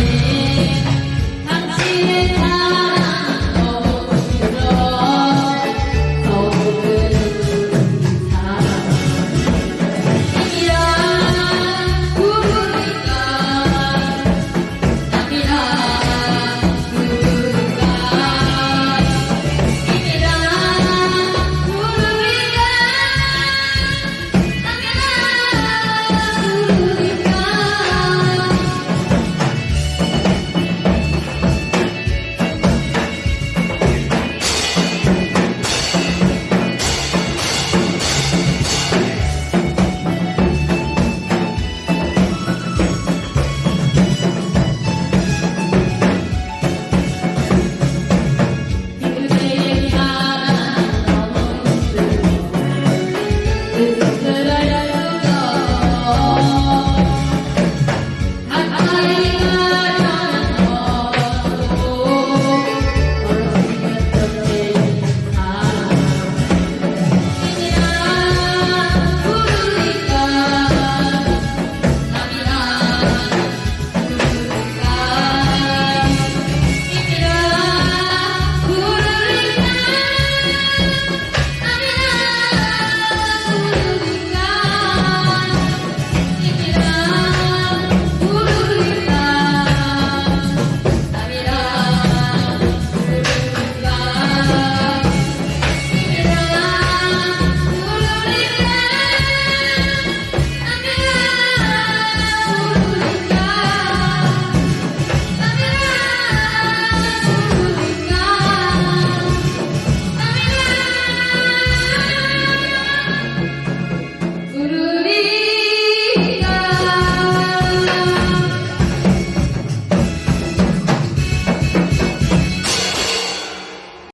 you.